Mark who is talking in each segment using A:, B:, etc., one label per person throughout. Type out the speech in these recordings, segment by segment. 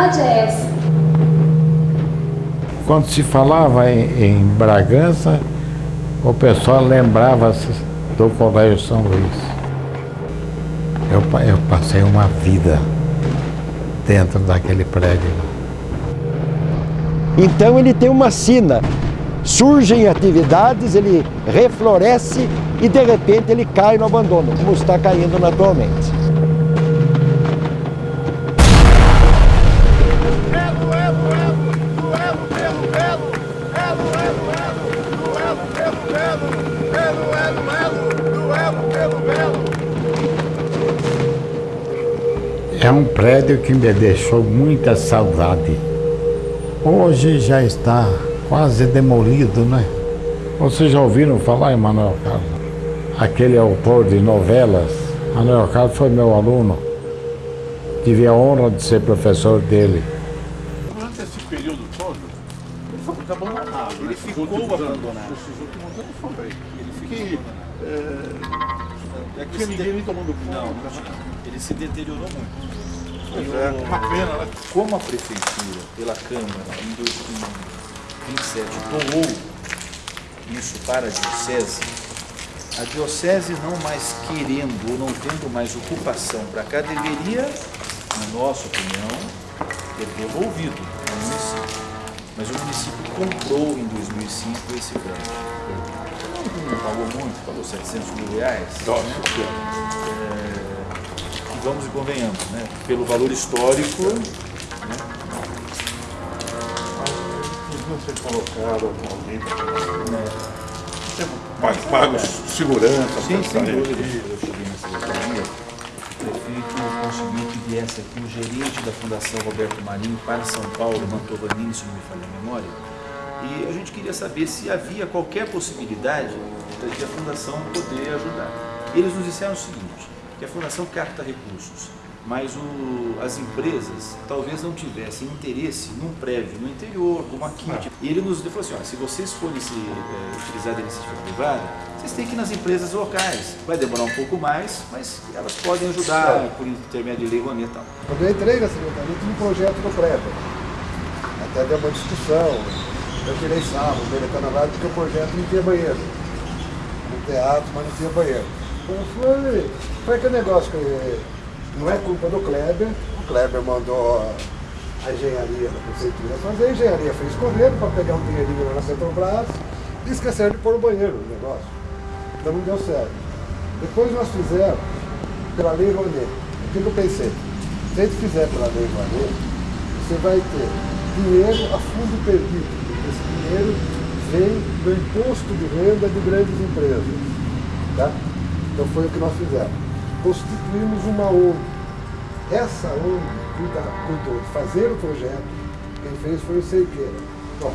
A: cidade é essa?
B: Quando se falava em, em Bragança, o pessoal lembrava-se do Colégio São Luís. Eu, eu passei uma vida dentro daquele prédio.
C: Então ele tem uma sina, surgem atividades, ele refloresce e de repente ele cai no abandono, como está caindo atualmente.
B: É um prédio que me deixou muita saudade. Hoje já está quase demolido, né? Vocês já ouviram falar em Manuel Carlos? Aquele autor de novelas. Manuel Carlos foi meu aluno. Tive a honra de ser professor dele.
D: Durante esse período todo, ele foi muito abandonado. Ele ficou abandonado. Esses últimos anos foi. Ele ficou... É, é que ninguém nem tomando conta.
E: Não, ele se deteriorou muito.
D: Pois é, uma pena, né?
E: Como a prefeitura, pela Câmara, em 2027, doou isso para a Diocese, a Diocese não mais querendo ou não tendo mais ocupação para cá, deveria, na nossa opinião, ter devolvido ao município. Mas o município comprou em 2005 esse Não, não pagou muito, pagou 700 mil reais.
D: Nossa,
E: né? É, e vamos e convenhamos, né? pelo valor histórico, né?
D: Podiam ser colocados atualmente.
E: né?
D: Pagos, pagos segurança,
E: Sim, sem dúvida. Eu cheguei na secretaria, o prefeito conseguiu que viesse aqui o gerente da Fundação Roberto Marinho para São Paulo, Mantovanini, se não me falha a memória, e a gente queria saber se havia qualquer possibilidade de a Fundação poder ajudar. Eles nos disseram o seguinte, que a Fundação capta recursos, mas o, as empresas talvez não tivessem interesse num prédio no interior, como aqui. E ele nos falou assim, ó, se vocês forem se, eh, utilizar da iniciativa privada, vocês têm que ir nas empresas locais. Vai demorar um pouco mais, mas elas podem ajudar por intermédio de lei Rouanet e tal.
F: Quando eu entrei na secretaria, tinha um projeto do prédio. Até deu uma discussão. Eu tirei sábado, ele está na rádio, porque o projeto não tinha banheiro. No teatro, mas não tinha banheiro. Eu falei, foi aquele negócio que não é culpa do Kleber. O Kleber mandou a engenharia da prefeitura fazer, a engenharia fez correndo para pegar um dinheirinho na Petrobras e esqueceram de pôr o banheiro no negócio. Então não deu certo. Depois nós fizemos pela Lei Rouanet. O que eu pensei? Se a gente fizer pela Lei Rouanet, você vai ter dinheiro a fundo perdido. Esse dinheiro vem do imposto de renda de grandes empresas. Tá? Então foi o que nós fizemos. Constituímos uma ONG. Essa ONG cuida, cuidou de fazer o projeto. Quem fez foi o Seiqueira. Bom,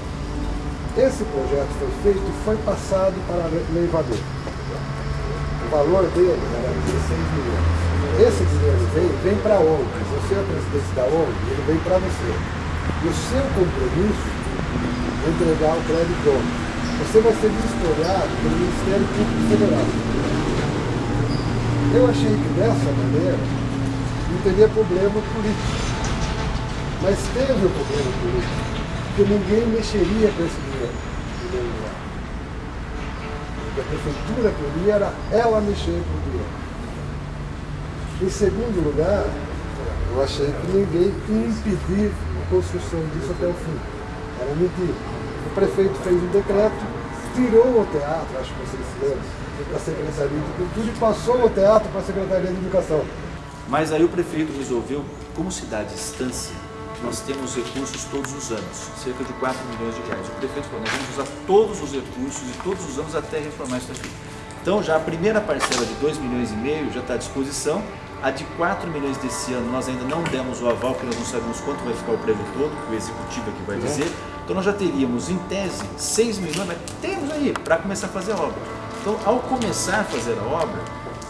F: esse projeto foi feito e foi passado para a Lei Vador. O valor dele era 16 milhões. Esse dinheiro vem, vem para a ONG. Você é presidente da ONG, ele vem para você. E o seu compromisso entregar o crédito. Você vai ser vistoriado pelo Ministério Público Federal. Eu achei que dessa maneira não teria problema político. Mas teve o problema político, porque ninguém mexeria com esse dinheiro. O que a prefeitura queria era ela mexer com o dinheiro. Em segundo lugar, eu achei que ninguém impedir a construção disso até o fim. Era mentira. O prefeito fez um decreto, tirou o teatro, acho que vocês se lembram, para a Secretaria de Cultura e passou o teatro para a Secretaria de Educação.
E: Mas aí o prefeito resolveu, como cidade distância, nós temos recursos todos os anos, cerca de 4 milhões de reais. O prefeito falou, nós vamos usar todos os recursos e todos os anos até reformar isso aqui. Então já a primeira parcela de 2 milhões e meio já está à disposição, a de 4 milhões desse ano nós ainda não demos o aval, porque nós não sabemos quanto vai ficar o prédio todo, que o executivo aqui vai dizer. Então nós já teríamos, em tese, 6 milhões, mas temos aí para começar a fazer a obra. Então, ao começar a fazer a obra,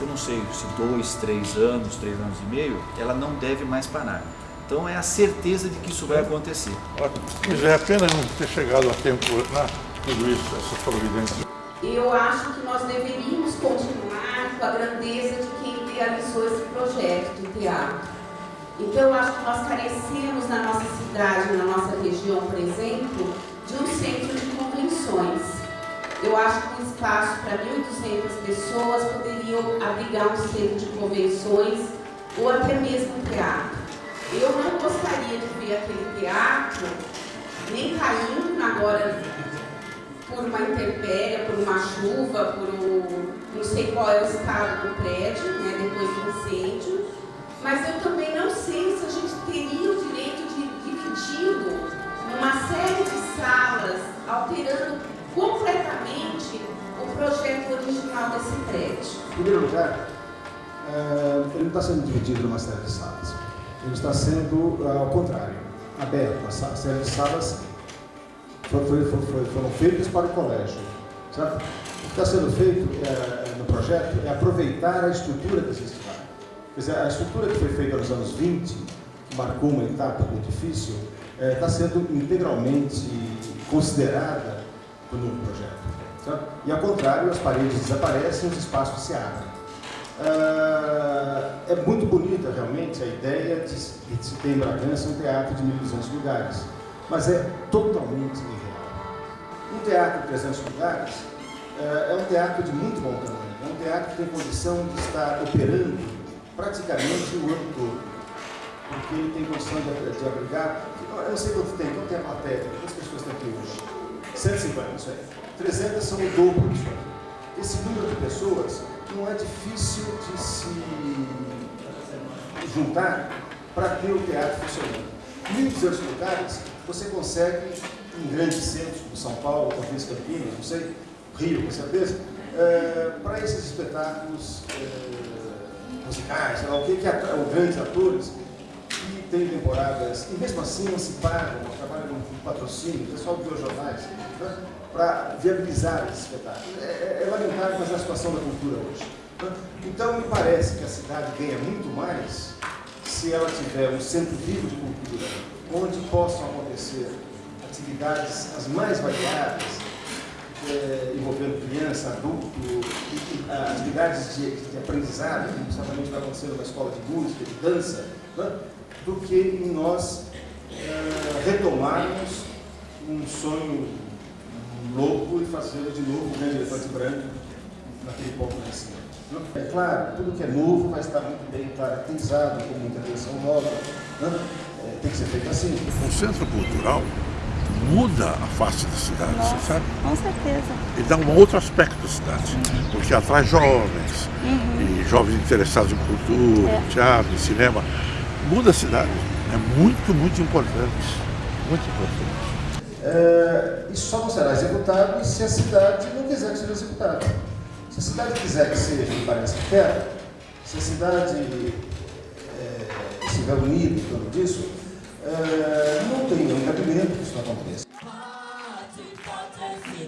E: eu não sei se dois, três anos, três anos e meio, ela não deve mais parar. Então é a certeza de que isso vai acontecer.
D: Mas é a pena não ter chegado a tempo, né? Tudo isso, essa providência.
A: Eu acho que nós deveríamos continuar com a grandeza de quem realizou esse projeto do teatro. Então, eu acho que nós carecemos na nossa cidade, na nossa região, por exemplo, de um centro de convenções. Eu acho que um espaço para 1.200 pessoas poderiam abrigar um centro de convenções ou até mesmo um teatro. Eu não gostaria de ver aquele teatro nem caindo agora por uma intempérie, por uma chuva, por um, não sei qual é o estado do prédio, né, depois do incêndio, mas eu também não sei se a gente teria o direito de dividir uma série de salas, alterando completamente o projeto original desse prédio.
G: Em primeiro lugar, ele não está sendo dividido numa série de salas. Ele está sendo, eh, ao contrário, aberto. A série de salas foram, foram, feitas para o colégio. Certo? O que está sendo feito é, no projeto é aproveitar a estrutura que existe dizer, a estrutura que foi feita nos anos 20, que marcou uma etapa muito difícil, é, está sendo integralmente considerada no novo projeto. E ao contrário, as paredes desaparecem, os espaços se abrem. Uh, é muito bonita realmente a ideia de, de se ter em Bragança um teatro de 1.200 lugares, mas é totalmente irreal. Um teatro de 300 lugares uh, é um teatro de muito bom tamanho, é um teatro que tem condição de estar operando praticamente o ano todo, porque ele tem condição de, de abrigar, eu não sei quanto tem, quanto tem a plateia, quantas pessoas tem aqui hoje? 150, isso aí. 300 são o dobro disso aí. Esse número de pessoas não é difícil de se juntar para ter o teatro funcionando. Em 1.200 lugares, você consegue, em grandes centros, como São Paulo, talvez Campinas, não sei, Rio, com certeza, é, para esses espetáculos é, musicais, sei lá, o que, que ou grandes atores, que têm temporadas, e mesmo assim não se pagam, trabalham com patrocínio, pessoal dos jornais, né? para viabilizar esse espetáculo. É, é, é lamentável, mas é a situação da cultura hoje. Então, me parece que a cidade ganha muito mais se ela tiver um centro vivo de cultura, onde possam acontecer atividades as mais variadas, é, envolvendo criança, adulto, atividades de, de aprendizado, que certamente vai acontecer numa escola de música, de dança, né? do que em nós é, retomarmos um sonho louco e fazê-lo de novo um grande elefante branco naquele ponto em cima. É claro, tudo que é novo vai estar muito bem caracterizado, com muita atenção nova. Né? É, tem que ser feito assim.
D: O centro cultural muda a face da cidade,
H: Nossa,
D: você sabe?
H: Com certeza.
D: E dá um outro aspecto da cidade, porque atrai jovens,
H: Uhum.
D: e jovens interessados em cultura,
H: É.
D: em teatro, em cinema. Muda a cidade. É muito, muito importante. Muito importante.
G: É, isso só não será executado se a cidade não quiser que seja executado. Se a cidade quiser que seja, me parece que quer, se a cidade é, estiver unida em torno disso, é, não tem nenhum cabimento que isso não aconteça.
I: E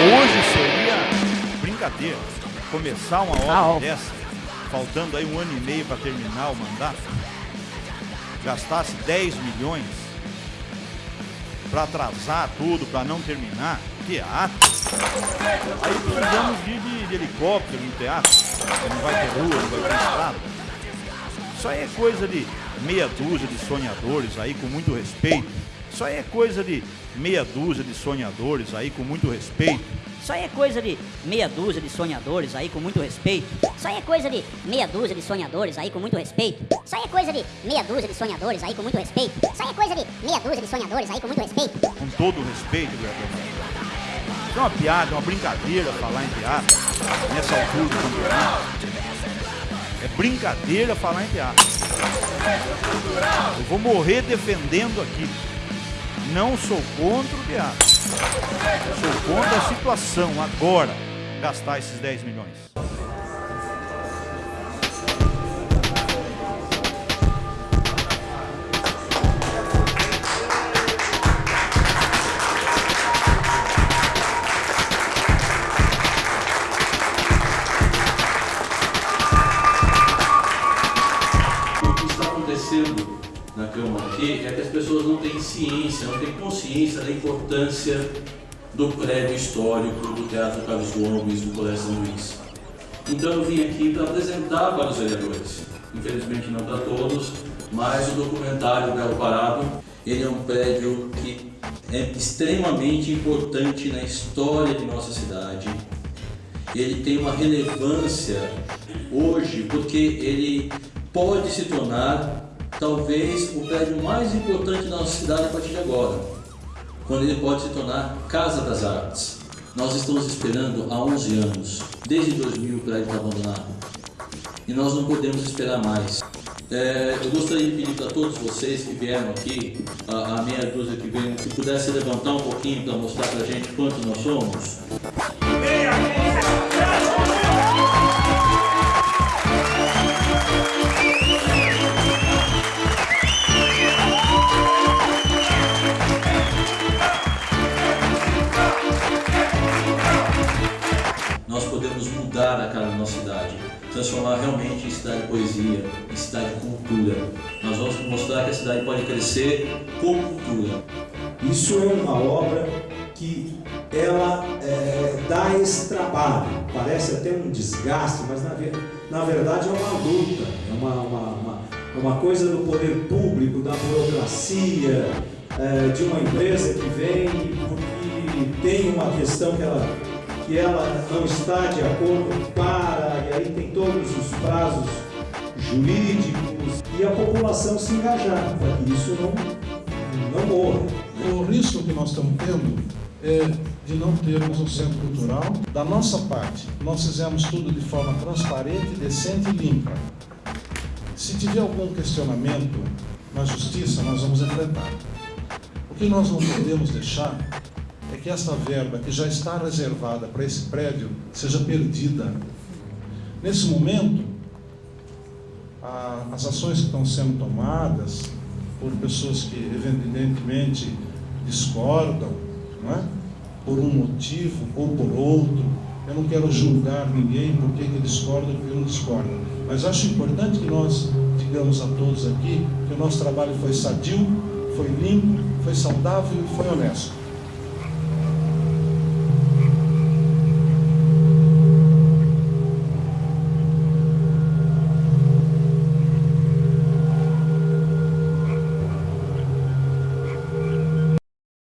B: Hoje seria brincadeira começar uma obra dessa, faltando aí um ano e meio para terminar o mandato, gastasse 10 milhões para atrasar tudo, para não terminar, teatro. Aí precisamos de, de, de helicóptero no teatro, não vai ter rua, não vai ter estrada. Isso aí é coisa de meia dúzia de sonhadores aí com muito respeito. Isso aí é coisa de meia dúzia de sonhadores aí com muito respeito.
H: Isso aí é coisa de meia dúzia de sonhadores aí com muito respeito. Isso aí é coisa de meia dúzia de sonhadores aí com muito respeito. Isso aí é coisa de meia dúzia de sonhadores aí com muito respeito. Isso aí é coisa de meia dúzia de sonhadores aí com muito respeito.
B: Com todo o respeito. Isso é uma piada, é uma brincadeira falar em teatro nessa altura do campeonato. É brincadeira falar em teatro. Eu vou morrer defendendo aqui. Não sou contra o teatro. Sou contra a situação agora gastar esses 10 milhões.
J: Na Câmara aqui é que as pessoas não têm ciência, não têm consciência da importância do prédio histórico do Teatro Carlos Gomes, do Colégio São Luís. Então eu vim aqui para apresentar para os vereadores, infelizmente não para todos, mas o documentário Belo Parado, ele é um prédio que é extremamente importante na história de nossa cidade. Ele tem uma relevância hoje porque ele pode se tornar talvez o prédio mais importante da nossa cidade a partir de agora, quando ele pode se tornar Casa das Artes. Nós estamos esperando há 11 anos, desde 2000 o prédio está abandonado, e nós não podemos esperar mais. É, eu gostaria de pedir para todos vocês que vieram aqui, a, a meia dúzia que veio, que pudesse levantar um pouquinho para mostrar para a gente quanto nós somos. Realmente em cidade de poesia, em cidade de cultura. Nós vamos mostrar que a cidade pode crescer com cultura.
K: Isso é uma obra que ela é, dá esse trabalho. Parece até um desgaste, mas na, na verdade é uma luta, é uma, uma, uma, uma coisa do poder público, da burocracia, é, de uma empresa que vem porque tem uma questão que ela, que ela não está de acordo para, e aí tem todos os prazos jurídicos e a população se engajar para que isso não, não morra.
L: O risco que nós estamos tendo é de não termos um centro cultural. Da nossa parte, nós fizemos tudo de forma transparente, decente e limpa. Se tiver algum questionamento na justiça, nós vamos enfrentar. O que nós não podemos deixar é que essa verba que já está reservada para esse prédio seja perdida. Nesse momento, a- as ações que estão sendo tomadas por pessoas que evidentemente discordam, não é? por um motivo ou por outro. Eu não quero julgar ninguém por que discorda ou por que não discorda. Mas acho importante que nós digamos a todos aqui que o nosso trabalho foi sadio, foi limpo, foi saudável e foi honesto.